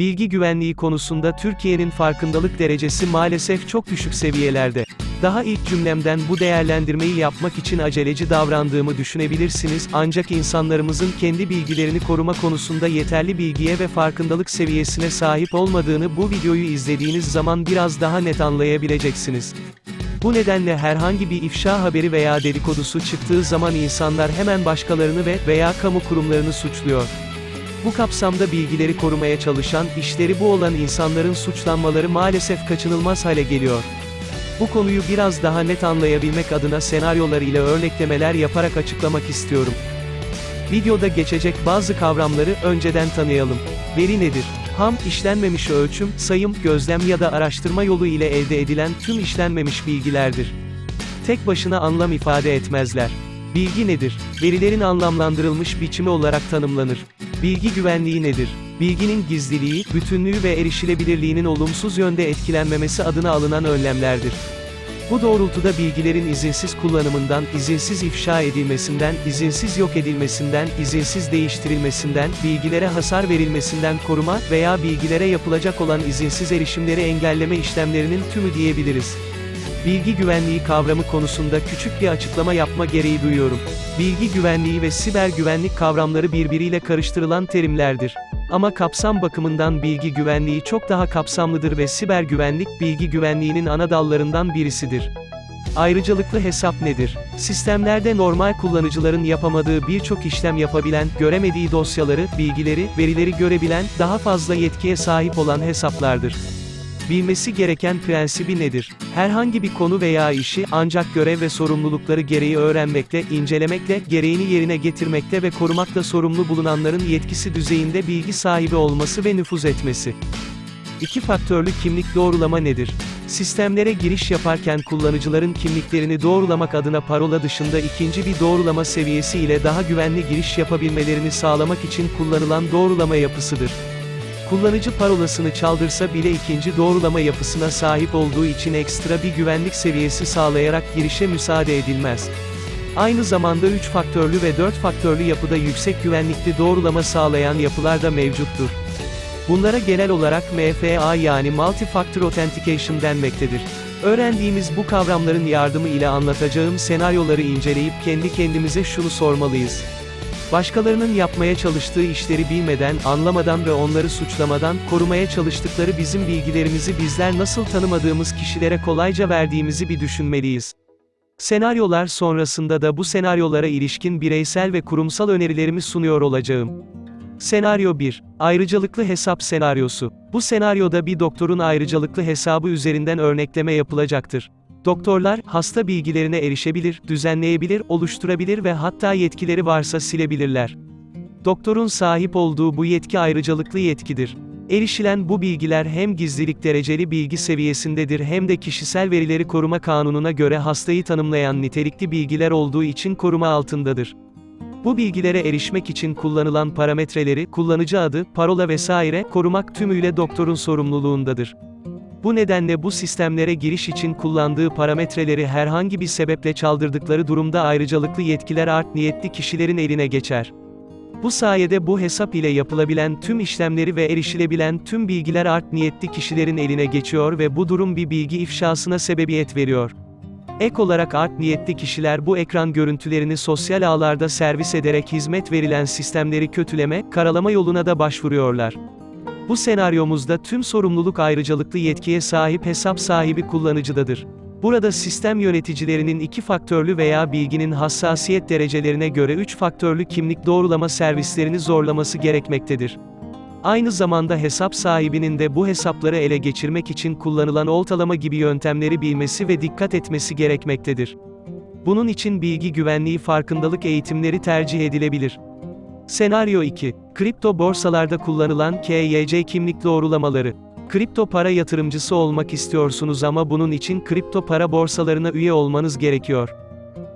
Bilgi güvenliği konusunda Türkiye'nin farkındalık derecesi maalesef çok düşük seviyelerde. Daha ilk cümlemden bu değerlendirmeyi yapmak için aceleci davrandığımı düşünebilirsiniz, ancak insanlarımızın kendi bilgilerini koruma konusunda yeterli bilgiye ve farkındalık seviyesine sahip olmadığını bu videoyu izlediğiniz zaman biraz daha net anlayabileceksiniz. Bu nedenle herhangi bir ifşa haberi veya dedikodusu çıktığı zaman insanlar hemen başkalarını ve veya kamu kurumlarını suçluyor. Bu kapsamda bilgileri korumaya çalışan, işleri bu olan insanların suçlanmaları maalesef kaçınılmaz hale geliyor. Bu konuyu biraz daha net anlayabilmek adına senaryolar ile örneklemeler yaparak açıklamak istiyorum. Videoda geçecek bazı kavramları önceden tanıyalım. Veri nedir? Ham, işlenmemiş ölçüm, sayım, gözlem ya da araştırma yolu ile elde edilen tüm işlenmemiş bilgilerdir. Tek başına anlam ifade etmezler. Bilgi nedir? Verilerin anlamlandırılmış biçimi olarak tanımlanır. Bilgi güvenliği nedir? Bilginin gizliliği, bütünlüğü ve erişilebilirliğinin olumsuz yönde etkilenmemesi adına alınan önlemlerdir. Bu doğrultuda bilgilerin izinsiz kullanımından, izinsiz ifşa edilmesinden, izinsiz yok edilmesinden, izinsiz değiştirilmesinden, bilgilere hasar verilmesinden koruma veya bilgilere yapılacak olan izinsiz erişimleri engelleme işlemlerinin tümü diyebiliriz. Bilgi güvenliği kavramı konusunda küçük bir açıklama yapma gereği duyuyorum. Bilgi güvenliği ve siber güvenlik kavramları birbiriyle karıştırılan terimlerdir. Ama kapsam bakımından bilgi güvenliği çok daha kapsamlıdır ve siber güvenlik bilgi güvenliğinin ana dallarından birisidir. Ayrıcalıklı hesap nedir? Sistemlerde normal kullanıcıların yapamadığı birçok işlem yapabilen, göremediği dosyaları, bilgileri, verileri görebilen, daha fazla yetkiye sahip olan hesaplardır. Bilmesi gereken prensibi nedir? Herhangi bir konu veya işi ancak görev ve sorumlulukları gereği öğrenmekle, incelemekle, gereğini yerine getirmekle ve korumakla sorumlu bulunanların yetkisi düzeyinde bilgi sahibi olması ve nüfuz etmesi. İki faktörlü kimlik doğrulama nedir? Sistemlere giriş yaparken kullanıcıların kimliklerini doğrulamak adına parola dışında ikinci bir doğrulama seviyesi ile daha güvenli giriş yapabilmelerini sağlamak için kullanılan doğrulama yapısıdır. Kullanıcı parolasını çaldırsa bile ikinci doğrulama yapısına sahip olduğu için ekstra bir güvenlik seviyesi sağlayarak girişe müsaade edilmez. Aynı zamanda 3 faktörlü ve 4 faktörlü yapıda yüksek güvenlikli doğrulama sağlayan yapılar da mevcuttur. Bunlara genel olarak MFA yani Multi-Factor Authentication denmektedir. Öğrendiğimiz bu kavramların yardımı ile anlatacağım senaryoları inceleyip kendi kendimize şunu sormalıyız. Başkalarının yapmaya çalıştığı işleri bilmeden, anlamadan ve onları suçlamadan, korumaya çalıştıkları bizim bilgilerimizi bizler nasıl tanımadığımız kişilere kolayca verdiğimizi bir düşünmeliyiz. Senaryolar sonrasında da bu senaryolara ilişkin bireysel ve kurumsal önerilerimi sunuyor olacağım. Senaryo 1. Ayrıcalıklı hesap senaryosu. Bu senaryoda bir doktorun ayrıcalıklı hesabı üzerinden örnekleme yapılacaktır. Doktorlar, hasta bilgilerine erişebilir, düzenleyebilir, oluşturabilir ve hatta yetkileri varsa silebilirler. Doktorun sahip olduğu bu yetki ayrıcalıklı yetkidir. Erişilen bu bilgiler hem gizlilik dereceli bilgi seviyesindedir hem de kişisel verileri koruma kanununa göre hastayı tanımlayan nitelikli bilgiler olduğu için koruma altındadır. Bu bilgilere erişmek için kullanılan parametreleri, kullanıcı adı, parola vesaire, korumak tümüyle doktorun sorumluluğundadır. Bu nedenle bu sistemlere giriş için kullandığı parametreleri herhangi bir sebeple çaldırdıkları durumda ayrıcalıklı yetkiler art niyetli kişilerin eline geçer. Bu sayede bu hesap ile yapılabilen tüm işlemleri ve erişilebilen tüm bilgiler art niyetli kişilerin eline geçiyor ve bu durum bir bilgi ifşasına sebebiyet veriyor. Ek olarak art niyetli kişiler bu ekran görüntülerini sosyal ağlarda servis ederek hizmet verilen sistemleri kötüleme, karalama yoluna da başvuruyorlar. Bu senaryomuzda tüm sorumluluk ayrıcalıklı yetkiye sahip hesap sahibi kullanıcıdadır. Burada sistem yöneticilerinin iki faktörlü veya bilginin hassasiyet derecelerine göre üç faktörlü kimlik doğrulama servislerini zorlaması gerekmektedir. Aynı zamanda hesap sahibinin de bu hesapları ele geçirmek için kullanılan oltalama gibi yöntemleri bilmesi ve dikkat etmesi gerekmektedir. Bunun için bilgi güvenliği farkındalık eğitimleri tercih edilebilir. Senaryo 2. Kripto borsalarda kullanılan KYC kimlik doğrulamaları. Kripto para yatırımcısı olmak istiyorsunuz ama bunun için kripto para borsalarına üye olmanız gerekiyor.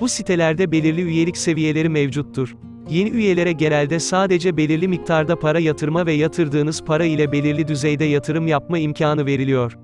Bu sitelerde belirli üyelik seviyeleri mevcuttur. Yeni üyelere genelde sadece belirli miktarda para yatırma ve yatırdığınız para ile belirli düzeyde yatırım yapma imkanı veriliyor.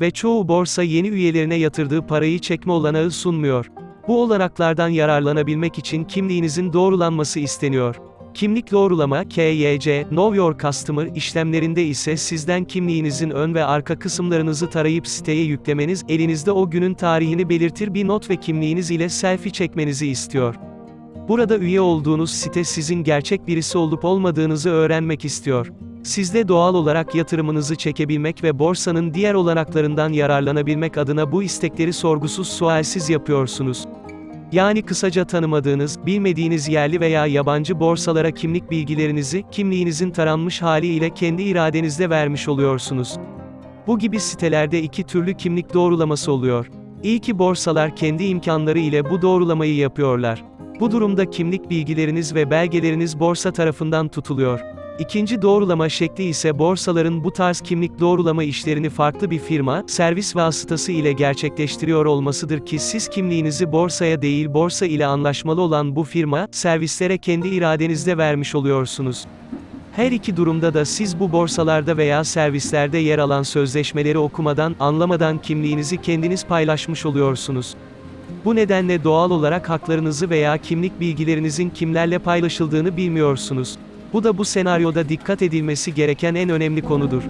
Ve çoğu borsa yeni üyelerine yatırdığı parayı çekme olanağı sunmuyor. Bu olanaklardan yararlanabilmek için kimliğinizin doğrulanması isteniyor. Kimlik doğrulama KYC, Know Your Customer işlemlerinde ise sizden kimliğinizin ön ve arka kısımlarınızı tarayıp siteye yüklemeniz, elinizde o günün tarihini belirtir bir not ve kimliğiniz ile selfie çekmenizi istiyor. Burada üye olduğunuz site sizin gerçek birisi olup olmadığınızı öğrenmek istiyor. Siz de doğal olarak yatırımınızı çekebilmek ve borsanın diğer olanaklarından yararlanabilmek adına bu istekleri sorgusuz sualsiz yapıyorsunuz. Yani kısaca tanımadığınız, bilmediğiniz yerli veya yabancı borsalara kimlik bilgilerinizi, kimliğinizin taranmış hali ile kendi iradenizle vermiş oluyorsunuz. Bu gibi sitelerde iki türlü kimlik doğrulaması oluyor. İlki borsalar kendi imkanları ile bu doğrulamayı yapıyorlar. Bu durumda kimlik bilgileriniz ve belgeleriniz borsa tarafından tutuluyor. İkinci doğrulama şekli ise borsaların bu tarz kimlik doğrulama işlerini farklı bir firma, servis vasıtası ile gerçekleştiriyor olmasıdır ki siz kimliğinizi borsaya değil borsa ile anlaşmalı olan bu firma, servislere kendi iradenizle vermiş oluyorsunuz. Her iki durumda da siz bu borsalarda veya servislerde yer alan sözleşmeleri okumadan, anlamadan kimliğinizi kendiniz paylaşmış oluyorsunuz. Bu nedenle doğal olarak haklarınızı veya kimlik bilgilerinizin kimlerle paylaşıldığını bilmiyorsunuz. Bu da bu senaryoda dikkat edilmesi gereken en önemli konudur.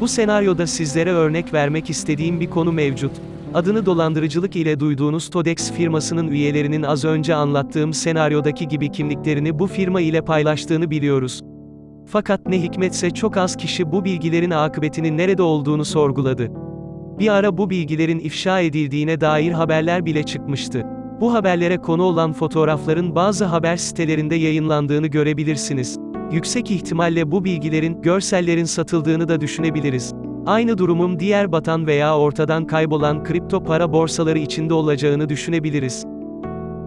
Bu senaryoda sizlere örnek vermek istediğim bir konu mevcut. Adını dolandırıcılık ile duyduğunuz Todex firmasının üyelerinin az önce anlattığım senaryodaki gibi kimliklerini bu firma ile paylaştığını biliyoruz. Fakat ne hikmetse çok az kişi bu bilgilerin akıbetinin nerede olduğunu sorguladı. Bir ara bu bilgilerin ifşa edildiğine dair haberler bile çıkmıştı. Bu haberlere konu olan fotoğrafların bazı haber sitelerinde yayınlandığını görebilirsiniz. Yüksek ihtimalle bu bilgilerin, görsellerin satıldığını da düşünebiliriz. Aynı durumun diğer batan veya ortadan kaybolan kripto para borsaları içinde olacağını düşünebiliriz.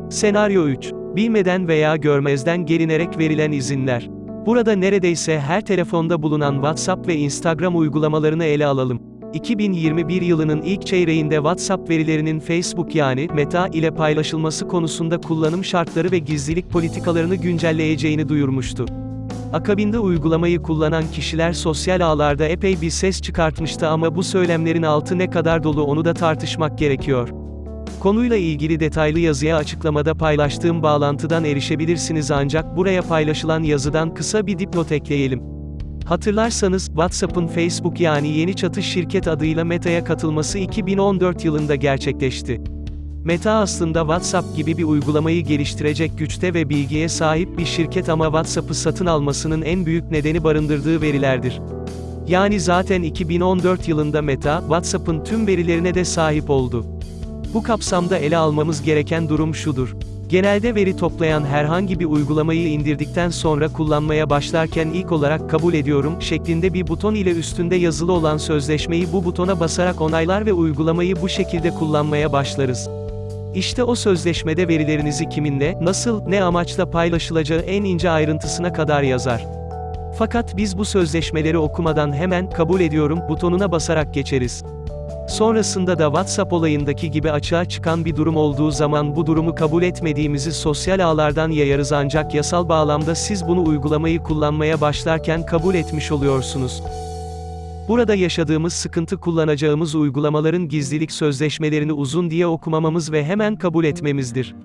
Senaryo 3. Bilmeden veya görmezden gelinerek verilen izinler. Burada neredeyse her telefonda bulunan WhatsApp ve Instagram uygulamalarını ele alalım. 2021 yılının ilk çeyreğinde WhatsApp verilerinin Facebook yani Meta ile paylaşılması konusunda kullanım şartları ve gizlilik politikalarını güncelleyeceğini duyurmuştu. Akabinde uygulamayı kullanan kişiler sosyal ağlarda epey bir ses çıkartmıştı ama bu söylemlerin altı ne kadar dolu onu da tartışmak gerekiyor. Konuyla ilgili detaylı yazıya açıklamada paylaştığım bağlantıdan erişebilirsiniz ancak buraya paylaşılan yazıdan kısa bir dipnot ekleyelim. Hatırlarsanız, WhatsApp'ın Facebook yani Yeni Çatı şirket adıyla Meta'ya katılması 2014 yılında gerçekleşti. Meta aslında WhatsApp gibi bir uygulamayı geliştirecek güçte ve bilgiye sahip bir şirket ama WhatsApp'ı satın almasının en büyük nedeni barındırdığı verilerdir. Yani zaten 2014 yılında Meta, WhatsApp'ın tüm verilerine de sahip oldu. Bu kapsamda ele almamız gereken durum şudur. Genelde veri toplayan herhangi bir uygulamayı indirdikten sonra kullanmaya başlarken ilk olarak kabul ediyorum şeklinde bir buton ile üstünde yazılı olan sözleşmeyi bu butona basarak onaylar ve uygulamayı bu şekilde kullanmaya başlarız. İşte o sözleşmede verilerinizi kiminle, nasıl, ne amaçla paylaşılacağı en ince ayrıntısına kadar yazar. Fakat biz bu sözleşmeleri okumadan hemen kabul ediyorum butonuna basarak geçeriz. Sonrasında da WhatsApp olayındaki gibi açığa çıkan bir durum olduğu zaman bu durumu kabul etmediğimizi sosyal ağlardan yayarız ancak yasal bağlamda siz bunu uygulamayı kullanmaya başlarken kabul etmiş oluyorsunuz. Burada yaşadığımız sıkıntı kullanacağımız uygulamaların gizlilik sözleşmelerini uzun diye okumamamız ve hemen kabul etmemizdir.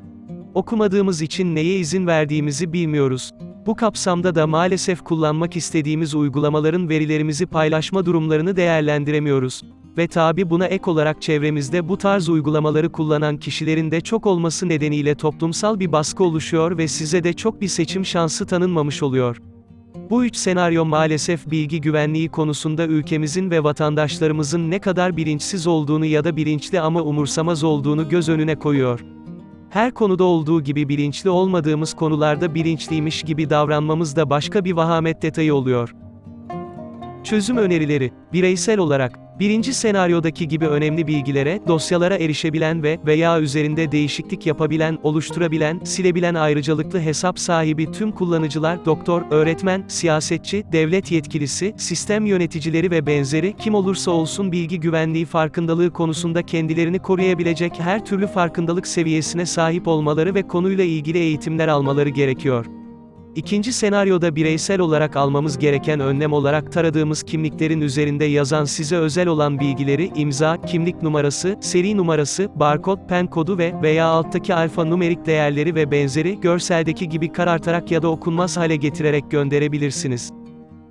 Okumadığımız için neye izin verdiğimizi bilmiyoruz. Bu kapsamda da maalesef kullanmak istediğimiz uygulamaların verilerimizi paylaşma durumlarını değerlendiremiyoruz. Ve tabi buna ek olarak çevremizde bu tarz uygulamaları kullanan kişilerin de çok olması nedeniyle toplumsal bir baskı oluşuyor ve size de çok bir seçim şansı tanınmamış oluyor. Bu üç senaryo maalesef bilgi güvenliği konusunda ülkemizin ve vatandaşlarımızın ne kadar bilinçsiz olduğunu ya da bilinçli ama umursamaz olduğunu göz önüne koyuyor. Her konuda olduğu gibi bilinçli olmadığımız konularda bilinçliymiş gibi davranmamız da başka bir vahamet detayı oluyor. Çözüm önerileri, bireysel olarak, birinci senaryodaki gibi önemli bilgilere, dosyalara erişebilen ve veya üzerinde değişiklik yapabilen, oluşturabilen, silebilen ayrıcalıklı hesap sahibi tüm kullanıcılar, doktor, öğretmen, siyasetçi, devlet yetkilisi, sistem yöneticileri ve benzeri kim olursa olsun bilgi güvenliği farkındalığı konusunda kendilerini koruyabilecek her türlü farkındalık seviyesine sahip olmaları ve konuyla ilgili eğitimler almaları gerekiyor. İkinci senaryoda bireysel olarak almamız gereken önlem olarak taradığımız kimliklerin üzerinde yazan size özel olan bilgileri, imza, kimlik numarası, seri numarası, barkod, pen kodu ve veya alttaki alfanumerik değerleri ve benzeri görseldeki gibi karartarak ya da okunmaz hale getirerek gönderebilirsiniz.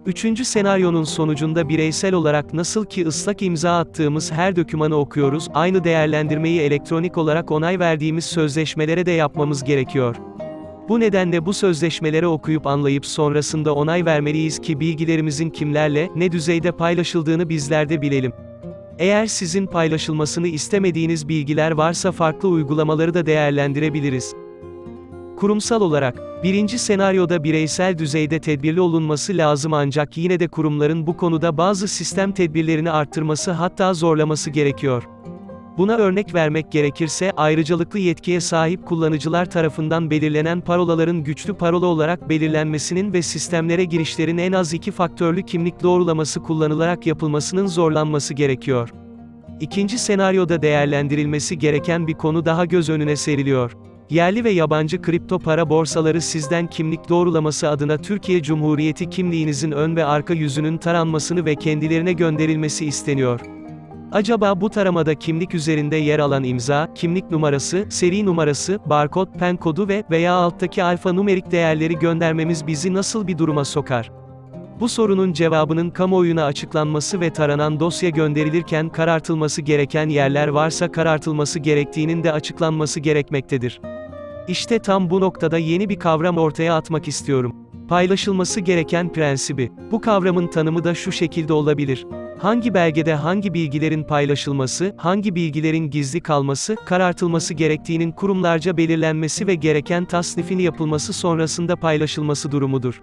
Üçüncü senaryonun sonucunda bireysel olarak nasıl ki ıslak imza attığımız her dokümanı okuyoruz, aynı değerlendirmeyi elektronik olarak onay verdiğimiz sözleşmelere de yapmamız gerekiyor. Bu nedenle bu sözleşmeleri okuyup anlayıp sonrasında onay vermeliyiz ki bilgilerimizin kimlerle, ne düzeyde paylaşıldığını bizler de bilelim. Eğer sizin paylaşılmasını istemediğiniz bilgiler varsa farklı uygulamaları da değerlendirebiliriz. Kurumsal olarak, birinci senaryoda bireysel düzeyde tedbirli olunması lazım ancak yine de kurumların bu konuda bazı sistem tedbirlerini arttırması hatta zorlaması gerekiyor. Buna örnek vermek gerekirse, ayrıcalıklı yetkiye sahip kullanıcılar tarafından belirlenen parolaların güçlü parola olarak belirlenmesinin ve sistemlere girişlerin en az iki faktörlü kimlik doğrulaması kullanılarak yapılmasının zorlanması gerekiyor. İkinci senaryoda değerlendirilmesi gereken bir konu daha göz önüne seriliyor. Yerli ve yabancı kripto para borsaları sizden kimlik doğrulaması adına Türkiye Cumhuriyeti kimliğinizin ön ve arka yüzünün taranmasını ve kendilerine gönderilmesi isteniyor. Acaba bu taramada kimlik üzerinde yer alan imza, kimlik numarası, seri numarası, barkod, pen kodu ve veya alttaki alfanumerik değerleri göndermemiz bizi nasıl bir duruma sokar? Bu sorunun cevabının kamuoyuna açıklanması ve taranan dosya gönderilirken karartılması gereken yerler varsa karartılması gerektiğinin de açıklanması gerekmektedir. İşte tam bu noktada yeni bir kavram ortaya atmak istiyorum. Paylaşılması gereken prensibi. Bu kavramın tanımı da şu şekilde olabilir. Hangi belgede hangi bilgilerin paylaşılması, hangi bilgilerin gizli kalması, karartılması gerektiğinin kurumlarca belirlenmesi ve gereken tasnifini yapılması sonrasında paylaşılması durumudur.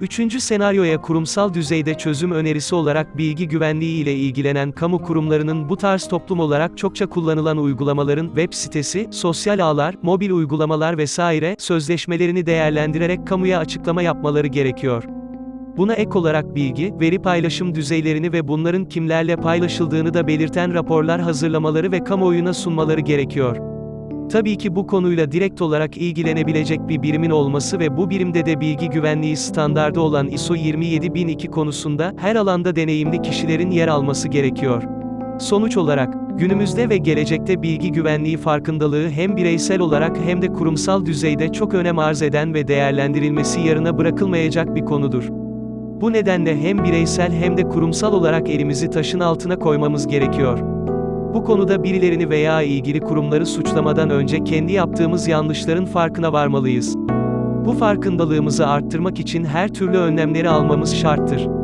Üçüncü senaryoya kurumsal düzeyde çözüm önerisi olarak bilgi güvenliği ile ilgilenen kamu kurumlarının bu tarz toplum olarak çokça kullanılan uygulamaların web sitesi, sosyal ağlar, mobil uygulamalar vesaire sözleşmelerini değerlendirerek kamuya açıklama yapmaları gerekiyor. Buna ek olarak bilgi, veri paylaşım düzeylerini ve bunların kimlerle paylaşıldığını da belirten raporlar hazırlamaları ve kamuoyuna sunmaları gerekiyor. Tabii ki bu konuyla direkt olarak ilgilenebilecek bir birimin olması ve bu birimde de bilgi güvenliği standardı olan ISO 27002 konusunda her alanda deneyimli kişilerin yer alması gerekiyor. Sonuç olarak, günümüzde ve gelecekte bilgi güvenliği farkındalığı hem bireysel olarak hem de kurumsal düzeyde çok önem arz eden ve değerlendirilmesi yarına bırakılmayacak bir konudur. Bu nedenle hem bireysel hem de kurumsal olarak elimizi taşın altına koymamız gerekiyor. Bu konuda birilerini veya ilgili kurumları suçlamadan önce kendi yaptığımız yanlışların farkına varmalıyız. Bu farkındalığımızı arttırmak için her türlü önlemleri almamız şarttır.